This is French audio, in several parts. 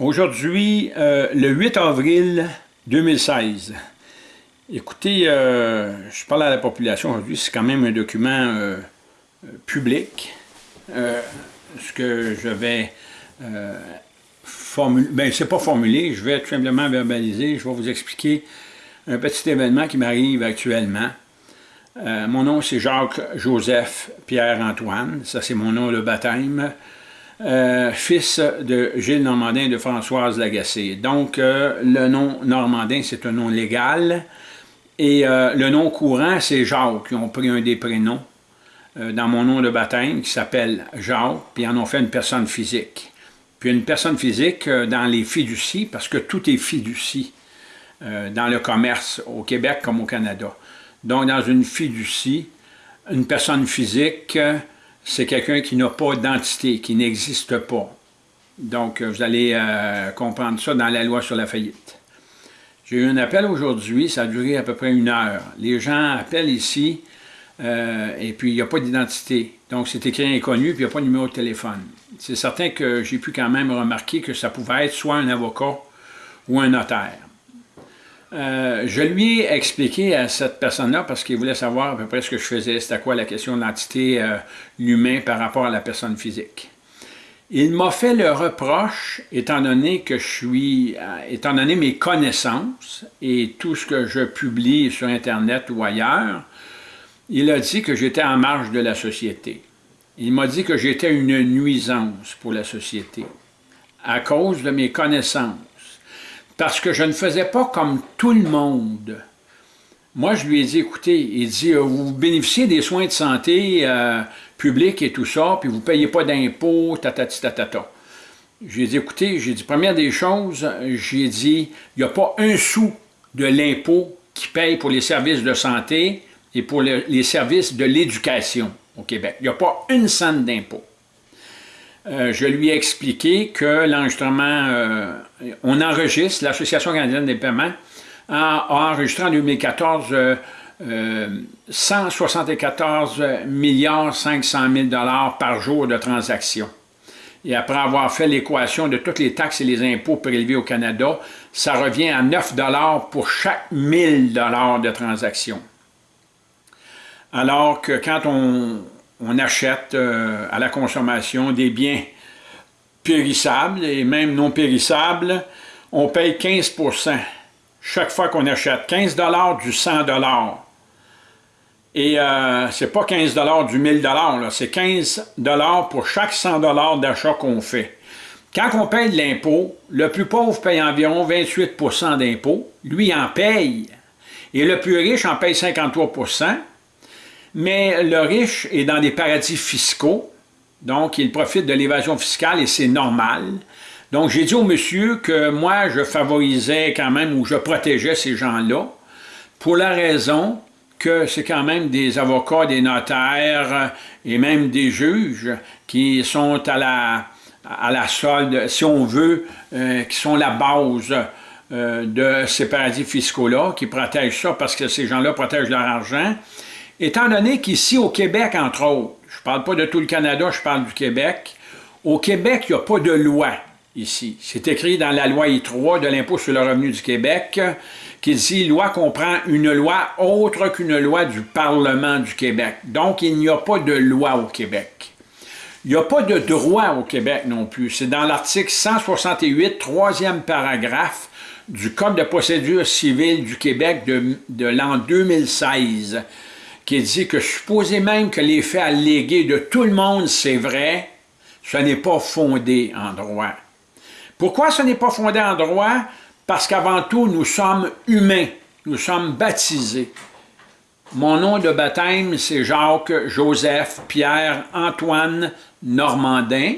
Aujourd'hui, euh, le 8 avril 2016. Écoutez, euh, je parle à la population aujourd'hui, c'est quand même un document euh, public. ce que je vais formuler, ben c'est pas formulé, je vais tout simplement verbaliser, je vais vous expliquer un petit événement qui m'arrive actuellement. mon nom c'est Jacques-Joseph Pierre-Antoine, ça c'est mon nom de baptême. Euh, fils de Gilles Normandin et de Françoise Lagacé. Donc, euh, le nom Normandin, c'est un nom légal, et euh, le nom courant, c'est Jacques, qui ont pris un des prénoms dans mon nom de baptême, qui s'appelle Jacques, puis en ont fait une personne physique. Puis une personne physique dans les fiducies, parce que tout est fiducie dans le commerce, au Québec comme au Canada. Donc, dans une fiducie, une personne physique c'est quelqu'un qui n'a pas d'entité, qui n'existe pas. Donc, vous allez euh, comprendre ça dans la loi sur la faillite. J'ai eu un appel aujourd'hui, ça a duré à peu près une heure. Les gens appellent ici, euh, et puis il n'y a pas d'identité. Donc, c'est écrit inconnu, puis il n'y a pas de numéro de téléphone. C'est certain que j'ai pu quand même remarquer que ça pouvait être soit un avocat ou un notaire. Euh, je lui ai expliqué à cette personne-là, parce qu'il voulait savoir à peu près ce que je faisais, c'était quoi la question de l'entité euh, par rapport à la personne physique. Il m'a fait le reproche, étant donné que je suis, euh, étant donné mes connaissances et tout ce que je publie sur Internet ou ailleurs, il a dit que j'étais en marge de la société. Il m'a dit que j'étais une nuisance pour la société à cause de mes connaissances parce que je ne faisais pas comme tout le monde. Moi, je lui ai dit, écoutez, il dit, euh, vous bénéficiez des soins de santé euh, publics et tout ça, puis vous ne payez pas d'impôts, tatati tatata. J'ai dit, écoutez, j'ai dit, première des choses, j'ai dit, il n'y a pas un sou de l'impôt qui paye pour les services de santé et pour les services de l'éducation au Québec. Il n'y a pas une cent d'impôt. Euh, je lui ai expliqué que l'enregistrement, euh, on enregistre, l'Association canadienne des paiements a, enregistré en 2014 174 milliards 500 000 dollars par jour de transactions. Et après avoir fait l'équation de toutes les taxes et les impôts prélevés au Canada, ça revient à 9 dollars pour chaque 1000 dollars de transactions. Alors que quand on, on achète euh, à la consommation des biens périssables et même non périssables, on paye 15% chaque fois qu'on achète. 15 du 100 Et euh, c'est pas 15 du 1000 c'est 15 pour chaque 100 d'achat qu'on fait. Quand on paye de l'impôt, le plus pauvre paye environ 28% d'impôt. Lui en paye. Et le plus riche en paye 53 mais le riche est dans des paradis fiscaux, donc il profite de l'évasion fiscale et c'est normal. Donc j'ai dit au monsieur que moi je favorisais quand même ou je protégeais ces gens-là pour la raison que c'est quand même des avocats, des notaires et même des juges qui sont à la, solde, si on veut, euh, qui sont la base euh, de ces paradis fiscaux-là, qui protègent ça parce que ces gens-là protègent leur argent. Étant donné qu'ici, au Québec, entre autres, je ne parle pas de tout le Canada, je parle du Québec, au Québec, il n'y a pas de loi ici. C'est écrit dans la loi I3 de l'impôt sur le revenu du Québec, qui dit « loi comprend une loi autre qu'une loi du Parlement du Québec ». Donc, il n'y a pas de loi au Québec. Il n'y a pas de droit au Québec non plus. C'est dans l'article 168, troisième paragraphe du Code de procédure civile du Québec de, de l'an 2016 qui dit que supposé même que les faits allégués de tout le monde, c'est vrai, ce n'est pas fondé en droit. Pourquoi ce n'est pas fondé en droit? Parce qu'avant tout, nous sommes humains, nous sommes baptisés. Mon nom de baptême, c'est Jacques, Joseph, Pierre, Antoine, Normandin.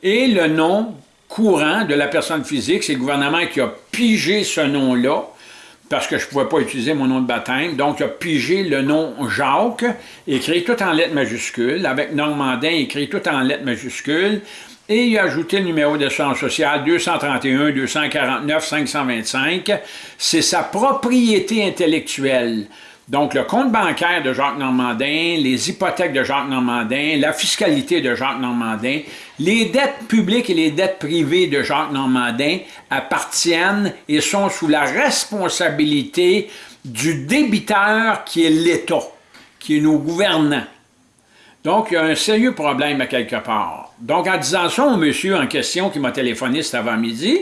Et le nom courant de la personne physique, c'est le gouvernement qui a pigé ce nom-là parce que je ne pouvais pas utiliser mon nom de baptême. Donc, il a pigé le nom Jacques, écrit tout en lettres majuscules, avec Normandin, écrit tout en lettres majuscules, et il a ajouté le numéro d'assurance sociale 231 249 525. C'est sa propriété intellectuelle. Donc, le compte bancaire de Jacques Normandin, les hypothèques de Jacques Normandin, la fiscalité de Jacques Normandin, les dettes publiques et les dettes privées de Jacques Normandin appartiennent et sont sous la responsabilité du débiteur qui est l'État, qui est nos gouvernants. Donc, il y a un sérieux problème à quelque part. Donc, en disant ça au monsieur en question qui m'a téléphoné cet avant-midi,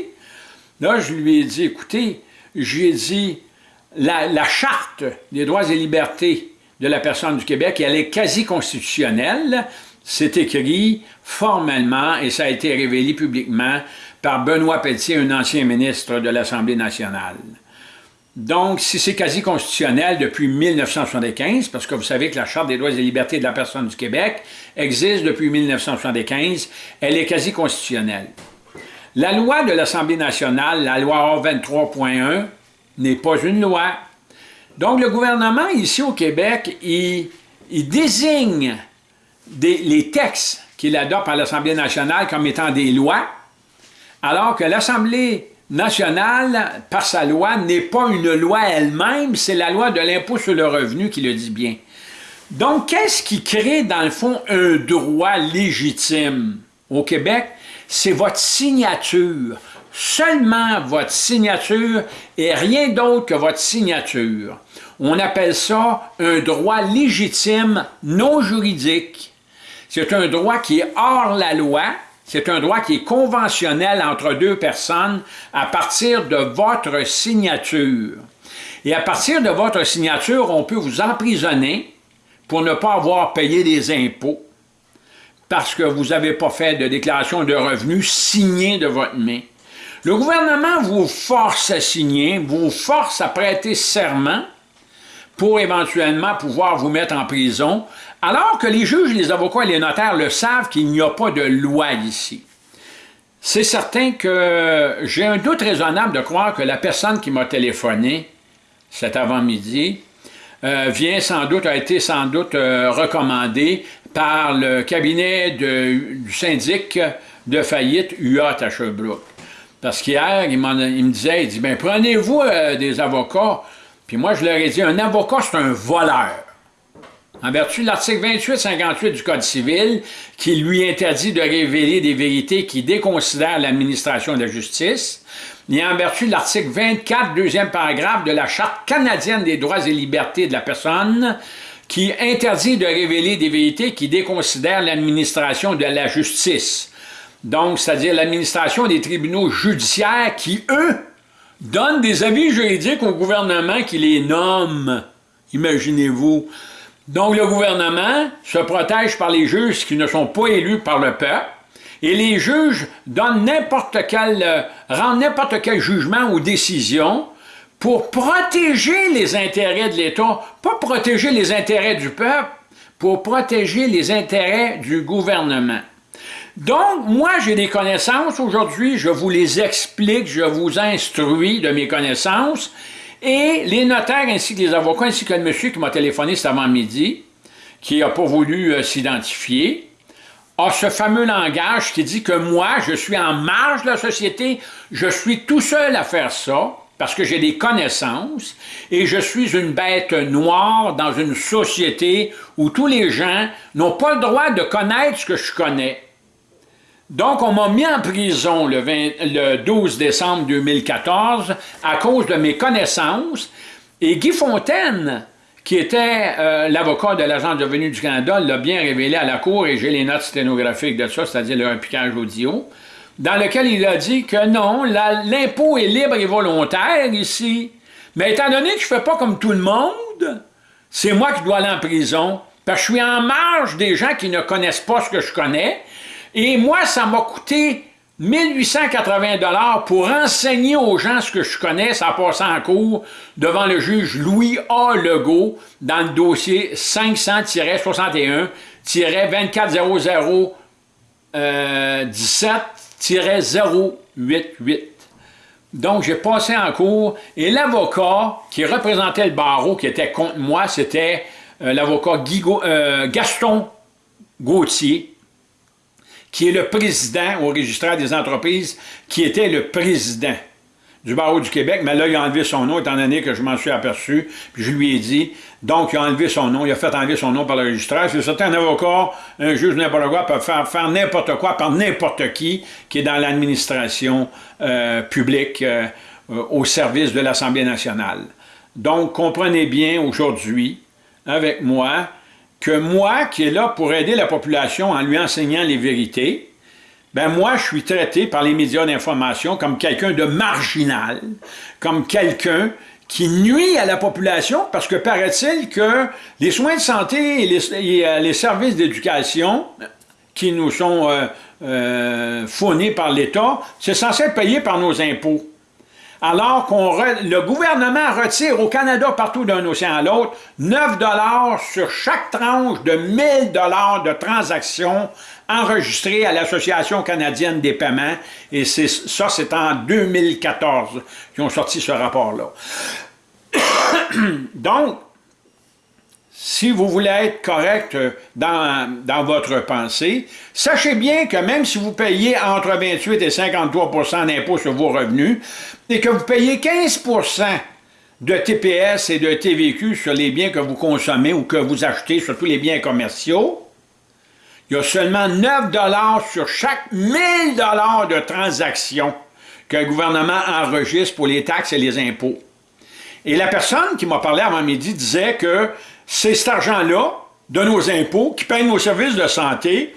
là, je lui ai dit, écoutez, j'ai dit, la, Charte des droits et libertés de la personne du Québec, elle est quasi constitutionnelle. C'est écrit formellement et ça a été révélé publiquement par Benoît Pelletier, un ancien ministre de l'Assemblée nationale. Donc, si c'est quasi constitutionnel depuis 1975, parce que vous savez que la Charte des droits et libertés de la personne du Québec existe depuis 1975, elle est quasi constitutionnelle. La loi de l'Assemblée nationale, la loi A23.1, n'est pas une loi. Donc, le gouvernement, ici au Québec, il, désigne les textes qu'il adopte par l'Assemblée nationale comme étant des lois, alors que l'Assemblée nationale, par sa loi, n'est pas une loi elle-même, c'est la loi de l'impôt sur le revenu qui le dit bien. Donc, qu'est-ce qui crée, dans le fond, un droit légitime? Au Québec? C'est votre signature seulement votre signature et rien d'autre que votre signature. On appelle ça un droit légitime non juridique. C'est un droit qui est hors la loi, c'est un droit qui est conventionnel entre deux personnes à partir de votre signature. Et à partir de votre signature, on peut vous emprisonner pour ne pas avoir payé des impôts parce que vous n'avez pas fait de déclaration de revenus signée de votre main. Le gouvernement vous force à signer, vous force à prêter serment pour éventuellement pouvoir vous mettre en prison, alors que les juges, les avocats et les notaires le savent qu'il n'y a pas de loi ici. C'est certain que j'ai un doute raisonnable de croire que la personne qui m'a téléphoné cet avant-midi euh, vient sans doute, a été sans doute euh, recommandée par le cabinet du syndic de faillite UA à Sherbrooke. Parce qu'hier, il, me disait, il dit, ben prenez-vous euh, des avocats. Puis moi, je leur ai dit, un avocat, c'est un voleur. En vertu de l'article 28-58 du Code civil, qui lui interdit de révéler des vérités qui déconsidèrent l'administration de la justice, et en vertu de l'article 24, deuxième paragraphe de la Charte canadienne des droits et libertés de la personne, qui interdit de révéler des vérités qui déconsidèrent l'administration de la justice. Donc, c'est-à-dire l'administration des tribunaux judiciaires qui, eux, donnent des avis juridiques au gouvernement qui les nomme. Imaginez-vous. Donc, le gouvernement se protège par les juges qui ne sont pas élus par le peuple, et les juges donnent n'importe quel, euh, rendent n'importe quel jugement ou décision pour protéger les intérêts de l'État, pas protéger les intérêts du peuple, pour protéger les intérêts du gouvernement. Donc, moi, j'ai des connaissances aujourd'hui, je vous les explique, je vous instruis de mes connaissances, et les notaires ainsi que les avocats, ainsi que le monsieur qui m'a téléphoné cet avant-midi, qui n'a pas voulu euh, s'identifier, a ce fameux langage qui dit que moi, je suis en marge de la société, je suis tout seul à faire ça, parce que j'ai des connaissances, et je suis une bête noire dans une société où tous les gens n'ont pas le droit de connaître ce que je connais. Donc, on m'a mis en prison le, 12 décembre 2014 à cause de mes connaissances. Et Guy Fontaine, qui était euh, l'avocat de l'Agence de du Canada, l'a bien révélé à la Cour, et j'ai les notes sténographiques de ça, c'est-à-dire le repiquage audio, dans lequel il a dit que non, l'impôt est libre et volontaire ici. Mais étant donné que je ne fais pas comme tout le monde, c'est moi qui dois aller en prison, parce que je suis en marge des gens qui ne connaissent pas ce que je connais, et moi, ça m'a coûté 1880 dollars pour enseigner aux gens ce que je connais, ça passé en cours devant le juge Louis A. Legault dans le dossier 500-61-2400 17-088. Donc, j'ai passé en cours et l'avocat qui représentait le barreau, qui était contre moi, c'était euh, l'avocat euh, Gaston Gauthier, qui est le président au registraire des entreprises, qui était le président du barreau du Québec, mais là, il a enlevé son nom, étant donné que je m'en suis aperçu, puis je lui ai dit, donc il a enlevé son nom, il a fait enlever son nom par le registraire. C'est certain, un avocat, un juge, n'importe quoi, peut faire, faire n'importe quoi par n'importe qui qui est dans l'administration euh, publique euh, au service de l'Assemblée nationale. Donc, comprenez bien aujourd'hui, avec moi, que moi, qui est là pour aider la population en lui enseignant les vérités, ben moi, je suis traité par les médias d'information comme quelqu'un de marginal, comme quelqu'un qui nuit à la population parce que paraît-il que les soins de santé et les, euh, services d'éducation qui nous sont euh, euh, fournis par l'État, c'est censé être payé par nos impôts alors que le gouvernement retire au Canada, partout d'un océan à l'autre, 9 sur chaque tranche de 1000 de transactions enregistrées à l'Association canadienne des paiements, et ça, c'est en 2014 qu'ils ont sorti ce rapport-là. Donc, si vous voulez être correct euh, dans, dans, votre pensée, sachez bien que même si vous payez entre 28 et 53% d'impôts sur vos revenus et que vous payez 15% de TPS et de TVQ sur les biens que vous consommez ou que vous achetez, surtout les biens commerciaux, il y a seulement 9 sur chaque 1000 de transactions que le gouvernement enregistre pour les taxes et les impôts. Et la personne qui m'a parlé avant midi disait que c'est cet argent-là, de nos impôts, qui paye nos services de santé,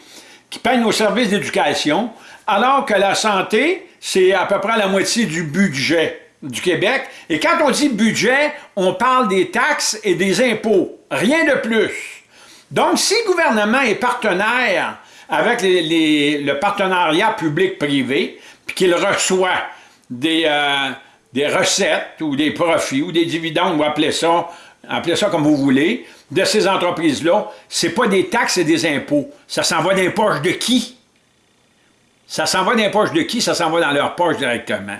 qui paye nos services d'éducation, alors que la santé, c'est à peu près la moitié du budget du Québec. Et quand on dit budget, on parle des taxes et des impôts, rien de plus. Donc, si le gouvernement est partenaire avec le partenariat public-privé, puis qu'il reçoit des, euh, des recettes ou des profits ou des dividendes, on va appeler ça appelez ça comme vous voulez, de ces entreprises-là, ce n'est pas des taxes et des impôts. Ça s'en va dans les poches de qui? Ça s'en va dans les poches de qui? Ça s'en va dans leurs poches directement.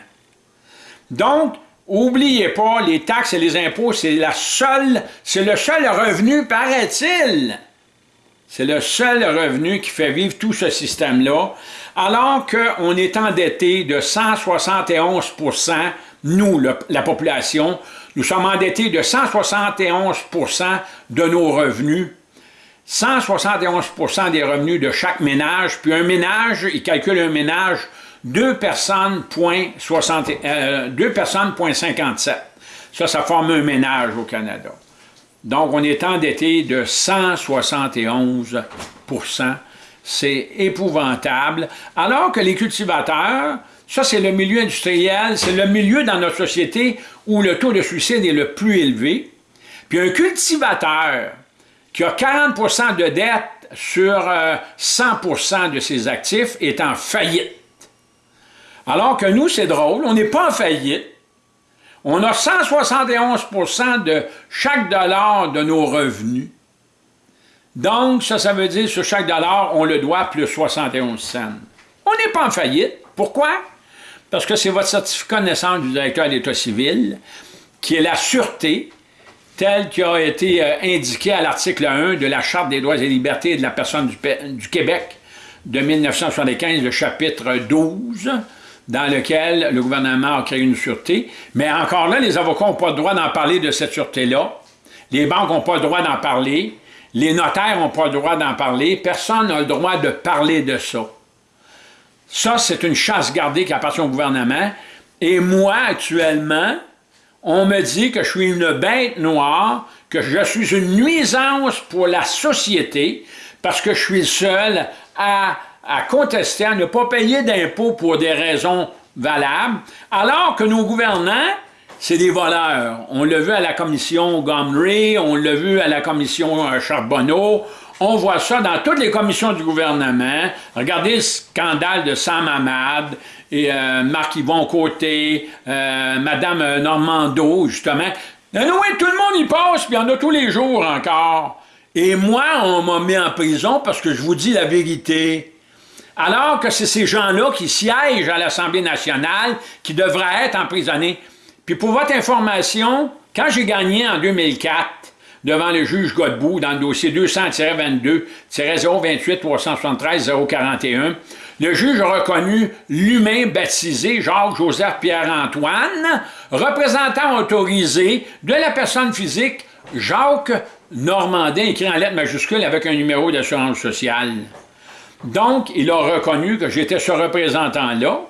Donc, oubliez pas, les taxes et les impôts, c'est la seule, c'est le seul revenu, paraît-il. C'est le seul revenu qui fait vivre tout ce système-là, alors qu'on est endetté de 171% nous, la population, nous sommes endettés de 171% de nos revenus, 171% des revenus de chaque ménage, puis un ménage, il calcule un ménage, deux personnes, point, 60, euh, personnes, point 57. Ça, ça forme un ménage au Canada. Donc, on est endetté de 171% C'est épouvantable. Alors que les cultivateurs, ça, c'est le milieu industriel, c'est le milieu dans notre société où le taux de suicide est le plus élevé. Puis un cultivateur qui a 40% de dette sur 100% euh, de ses actifs est en faillite. Alors que nous, c'est drôle, on n'est pas en faillite. On a 171% de chaque dollar de nos revenus. Donc, ça, ça veut dire sur chaque dollar, on le doit plus 71 cents. On n'est pas en faillite. Pourquoi? Parce que c'est votre certificat de naissance du directeur d'État civil, qui est la sûreté, telle qui a été euh, indiquée à l'article 1 de la Charte des droits et libertés de la personne du, Québec de 1975, le chapitre 12, dans lequel le gouvernement a créé une sûreté. Mais encore là, les avocats n'ont pas le droit d'en parler de cette sûreté-là. Les banques n'ont pas le droit d'en parler. Les notaires n'ont pas le droit d'en parler. Personne n'a le droit de parler de ça. Ça, c'est une chasse gardée qui appartient au gouvernement. Et moi, actuellement, on me dit que je suis une bête noire, que je suis une nuisance pour la société, parce que je suis le seul à, contester, à ne pas payer d'impôts pour des raisons valables, alors que nos gouvernants, c'est des voleurs. On l'a vu à la commission Gomery, on l'a vu à la commission euh, Charbonneau, on voit ça dans toutes les commissions du gouvernement. Regardez le scandale de Sam Hamad et euh, Marc-Yvon Côté, euh, Madame Normando, justement. oui, tout le monde y passe, puis il y en a tous les jours encore. Et moi, on m'a mis en prison parce que je vous dis la vérité. Alors que c'est ces gens-là qui siègent à l'Assemblée nationale qui devraient être emprisonnés. Puis pour votre information, quand j'ai gagné en 2004, devant le juge Godbout dans le dossier 200-22-028-373-041. le juge a reconnu l'humain baptisé Jacques-Joseph Pierre-Antoine, représentant autorisé de la personne physique Jacques Normandin, écrit en lettres majuscules avec un numéro d'assurance sociale. Donc, il a reconnu que j'étais ce représentant-là,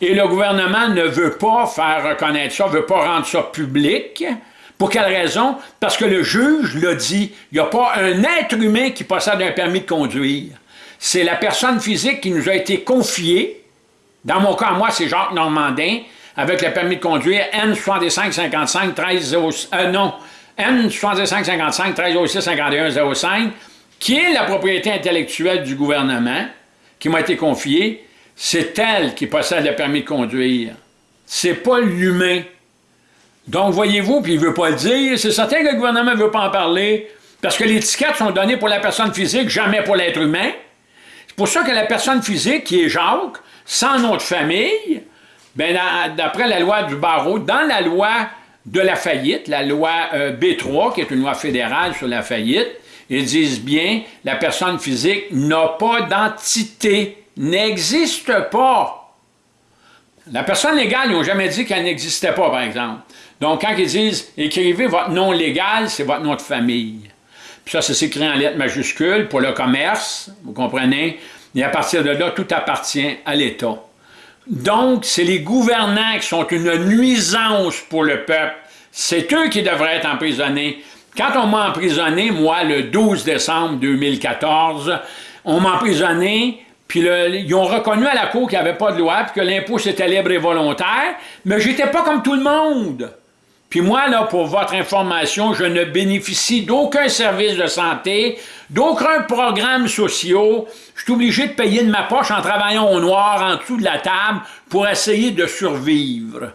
et le gouvernement ne veut pas faire reconnaître ça, ne veut pas rendre ça public. Pour quelle raison? Parce que le juge l'a dit, il n'y a pas un être humain qui possède un permis de conduire. C'est la personne physique qui nous a été confiée. Dans mon cas, moi, c'est Jacques Normandin, avec le permis de conduire N6555 13 euh, non, N6555 13 51 05, qui est la propriété intellectuelle du gouvernement, qui m'a été confiée, c'est elle qui possède le permis de conduire. C'est pas l'humain. Donc, voyez-vous, puis il ne veut pas le dire, c'est certain que le gouvernement ne veut pas en parler, parce que les étiquettes sont données pour la personne physique, jamais pour l'être humain. C'est pour ça que la personne physique, qui est Jacques, sans nom de famille, ben, d'après la loi du barreau, dans la loi de la faillite, la loi euh, B3, qui est une loi fédérale sur la faillite, ils disent bien, la personne physique n'a pas d'entité n'existe pas. La personne légale, ils n'ont jamais dit qu'elle n'existait pas, par exemple. Donc, quand ils disent « écrivez votre nom légal », c'est votre nom de famille. Puis ça, c'est écrit en lettres majuscules pour le commerce, vous comprenez? Et à partir de là, tout appartient à l'État. Donc, c'est les gouvernants qui sont une nuisance pour le peuple. C'est eux qui devraient être emprisonnés. Quand on m'a emprisonné, moi, le 12 décembre 2014, on m'a emprisonné puis ils ont reconnu à la Cour qu'il n'y avait pas de loi, puis que l'impôt c'était libre et volontaire, mais j'étais pas comme tout le monde. Puis moi, là, pour votre information, je ne bénéficie d'aucun service de santé, d'aucun programme social. Je suis obligé de payer de ma poche en travaillant au noir en dessous de la table pour essayer de survivre.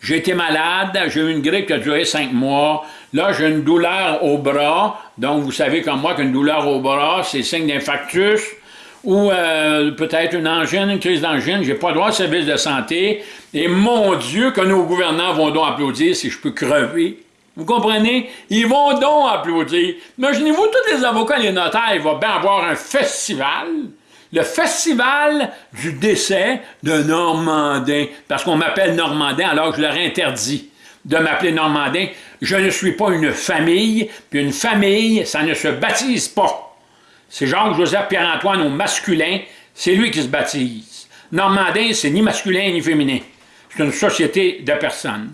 J'ai été malade, j'ai eu une grippe qui a duré cinq mois. Là, j'ai une douleur au bras. Donc, vous savez comme moi qu'une douleur au bras, c'est signe d'infarctus ou euh, peut-être une angine, une crise d'angine, j'ai pas droit au service de santé, et mon Dieu, que nos gouvernants vont donc applaudir si je peux crever. Vous comprenez? Ils vont donc applaudir. Imaginez-vous, tous les avocats et les notaires, ils vont bien avoir un festival, le festival du décès de Normandin, parce qu'on m'appelle Normandin alors je leur interdis de m'appeler Normandin. Je ne suis pas une famille, puis une famille, ça ne se baptise pas. C'est Jacques-Joseph Pierre-Antoine au masculin, c'est lui qui se baptise. Normandin, c'est ni masculin ni féminin. C'est une société de personnes.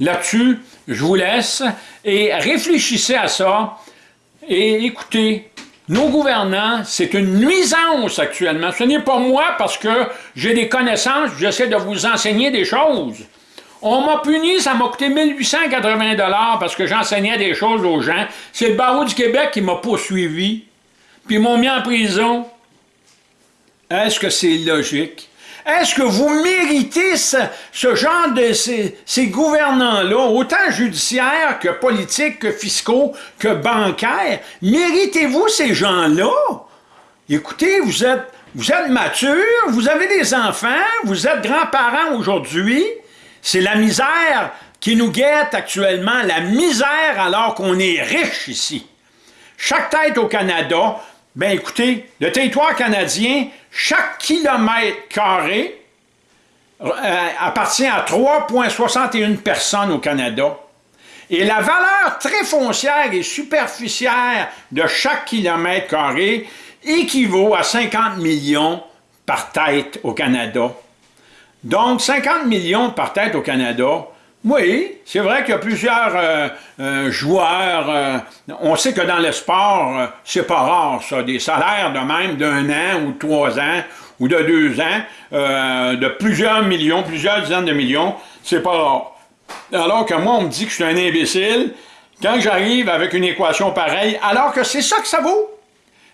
Là-dessus, je vous laisse et réfléchissez à ça et écoutez, nos gouvernants, c'est une nuisance actuellement. Ce n'est pas moi parce que j'ai des connaissances, j'essaie de vous enseigner des choses. On m'a puni, ça m'a coûté 1880 parce que j'enseignais des choses aux gens. C'est le barreau du Québec qui m'a poursuivi puis m'ont mis en prison. Est-ce que c'est logique? Est-ce que vous méritez ce, genre de ces, gouvernants-là, autant judiciaires que politiques, que fiscaux, que bancaires? Méritez-vous ces gens-là? Écoutez, vous êtes, vous êtes mature, vous avez des enfants, vous êtes grands-parents aujourd'hui. C'est la misère qui nous guette actuellement, la misère alors qu'on est riche ici. Chaque tête au Canada ben écoutez, le territoire canadien, chaque kilomètre carré euh, appartient à 3,61 personnes au Canada. Et la valeur très foncière et superficielle de chaque kilomètre carré équivaut à 50 millions par tête au Canada. Donc, 50 millions par tête au Canada, oui, c'est vrai qu'il y a plusieurs euh, euh, joueurs. Euh, on sait que dans le sport, c'est pas rare, ça, des salaires de même d'un an ou de trois ans ou de deux ans, de plusieurs millions, plusieurs dizaines de millions, c'est pas rare. Alors que moi, on me dit que je suis un imbécile quand j'arrive avec une équation pareille, alors que c'est ça que ça vaut.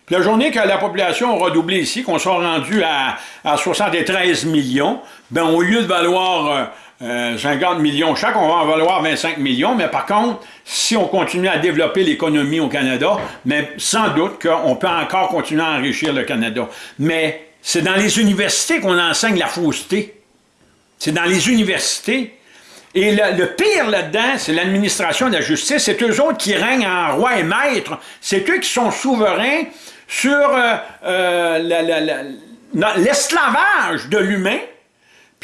Puis la journée que la population aura doublé ici, qu'on soit rendu à, à 73 millions, ben au lieu de valoir 50 euh, millions chaque, on va en valoir 25 millions, mais par contre, si on continue à développer l'économie au Canada, mais sans doute qu'on peut encore continuer à enrichir le Canada. Mais c'est dans les universités qu'on enseigne la fausseté. C'est dans les universités. Et le, pire là-dedans, c'est l'administration de la justice. C'est eux autres qui règnent en roi et maître. C'est eux qui sont souverains sur euh, euh, l'esclavage de l'humain,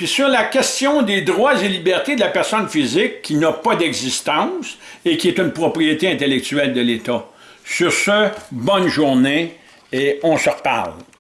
puis sur la question des droits et libertés de la personne physique qui n'a pas d'existence et qui est une propriété intellectuelle de l'État. Sur ce, bonne journée et on se reparle.